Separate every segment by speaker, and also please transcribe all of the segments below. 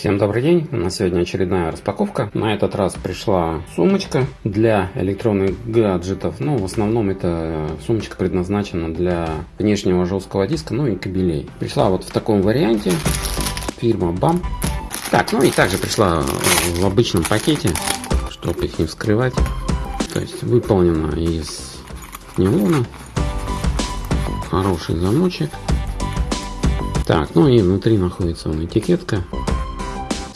Speaker 1: Всем добрый день, на сегодня очередная распаковка. На этот раз пришла сумочка для электронных гаджетов. Ну, в основном это сумочка предназначена для внешнего жесткого диска, ну и кабелей. Пришла вот в таком варианте, фирма BAM. Так, ну и также пришла в обычном пакете, чтобы их не вскрывать. То есть выполнена из нейлона. Хороший замочек. Так, ну и внутри находится вон этикетка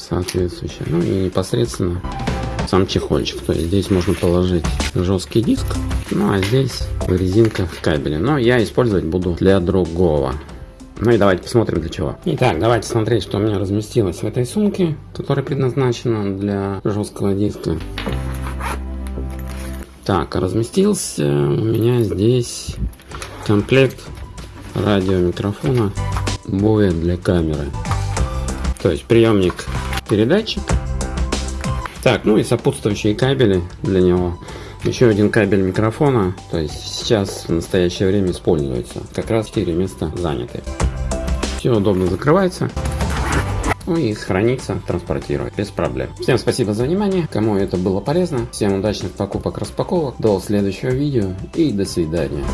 Speaker 1: соответствующая. Ну и непосредственно сам чехольчик. То есть здесь можно положить жесткий диск, ну а здесь резинка в кабеле. Но я использовать буду для другого. Ну и давайте посмотрим для чего. Итак, давайте смотреть, что у меня разместилось в этой сумке, которая предназначена для жесткого диска. Так, разместился у меня здесь комплект радиомикрофона боя для камеры. То есть приемник передатчик. Так, ну и сопутствующие кабели для него. Еще один кабель микрофона, то есть сейчас в настоящее время используется. Как раз 4 места заняты. Все удобно закрывается. Ну и хранится, транспортирует без проблем. Всем спасибо за внимание, кому это было полезно. Всем удачных покупок, распаковок. До следующего видео и до свидания.